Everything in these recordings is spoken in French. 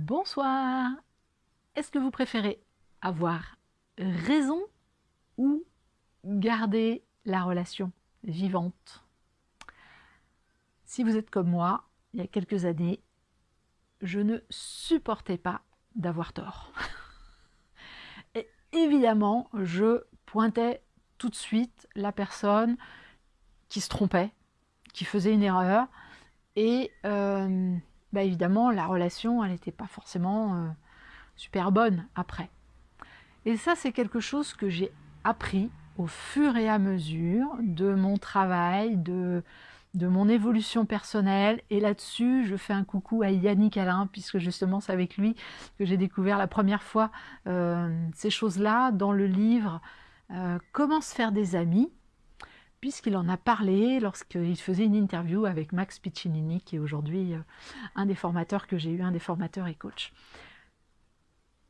Bonsoir Est-ce que vous préférez avoir raison ou garder la relation vivante? Si vous êtes comme moi, il y a quelques années, je ne supportais pas d'avoir tort. Et évidemment, je pointais tout de suite la personne qui se trompait, qui faisait une erreur, et euh, bah, évidemment, la relation, elle n'était pas forcément euh, super bonne après. Et ça, c'est quelque chose que j'ai appris au fur et à mesure de mon travail, de, mon évolution personnelle. Et là-dessus, je fais un coucou à Yannick Alain, puisque justement, c'est avec lui que j'ai découvert la première fois euh, ces choses-là dans le livre euh, Comment se faire des amis puisqu'il en a parlé lorsqu'il faisait une interview avec Max Piccinini, qui est aujourd'hui euh, un des formateurs que j'ai eu, un des formateurs et coach.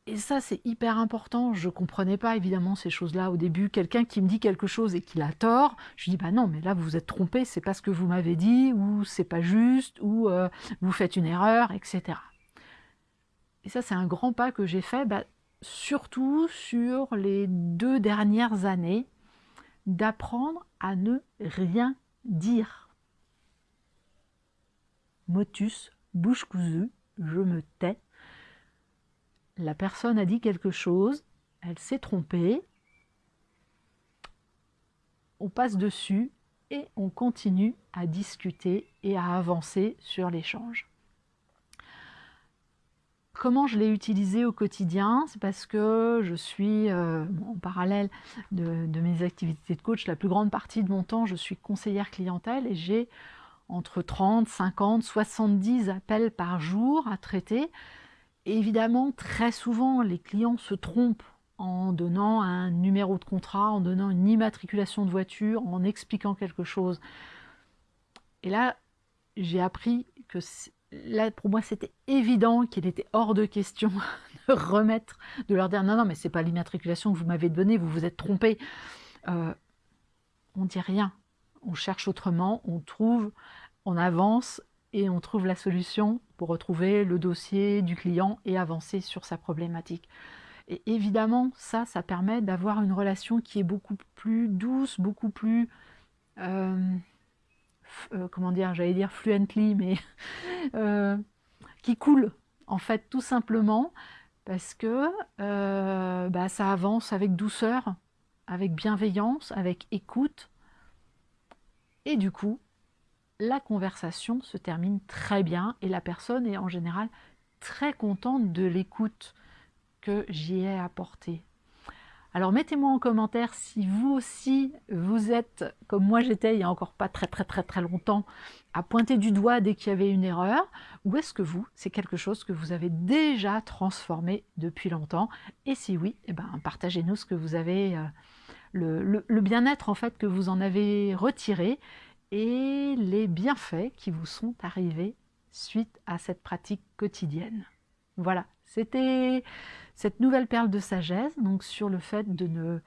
Et ça, c'est hyper important. Je ne comprenais pas évidemment ces choses-là au début. Quelqu'un qui me dit quelque chose et qu'il a tort, je dis bah non, mais là vous vous êtes trompé, c'est pas ce que vous m'avez dit, ou c'est pas juste, ou euh, vous faites une erreur, etc. Et ça, c'est un grand pas que j'ai fait, bah, surtout sur les deux dernières années, d'apprendre à ne rien dire. Motus, bouche cousue, je me tais. La personne a dit quelque chose, elle s'est trompée, on passe dessus et on continue à discuter et à avancer sur l'échange. Comment je l'ai utilisé au quotidien C'est parce que je suis, euh, en parallèle de, mes activités de coach, la plus grande partie de mon temps, je suis conseillère clientèle et j'ai entre 30, 50, 70 appels par jour à traiter. évidemment, très souvent, les clients se trompent en donnant un numéro de contrat, en donnant une immatriculation de voiture, en expliquant quelque chose. Et là, j'ai appris que là, pour moi, c'était évident qu'il était hors de question de remettre, de leur dire non, non, mais c'est pas l'immatriculation que vous m'avez donnée, vous vous êtes trompé. Euh, on dit rien, on cherche autrement, on trouve, on avance et on trouve la solution pour retrouver le dossier du client et avancer sur sa problématique. Et évidemment, ça, ça permet d'avoir une relation qui est beaucoup plus douce, beaucoup plus euh, euh, comment dire, j'allais dire fluently, mais euh, qui coule, en fait, tout simplement, parce que euh, bah, ça avance avec douceur, avec bienveillance, avec écoute, et du coup, la conversation se termine très bien, et la personne est en général très contente de l'écoute que j'y ai apportée. Alors mettez-moi en commentaire si vous aussi vous êtes, comme moi j'étais il y a encore pas très très très très longtemps, à pointer du doigt dès qu'il y avait une erreur, ou est-ce que vous, c'est quelque chose que vous avez déjà transformé depuis longtemps? Et si oui, eh ben, partagez-nous ce que vous avez, euh, le, le bien-être en fait que vous en avez retiré et les bienfaits qui vous sont arrivés suite à cette pratique quotidienne. Voilà, c'était cette nouvelle perle de sagesse, donc sur le fait de ne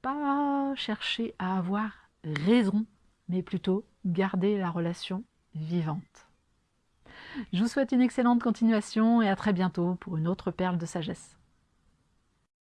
pas chercher à avoir raison, mais plutôt garder la relation vivante. Je vous souhaite une excellente continuation et à très bientôt pour une autre perle de sagesse.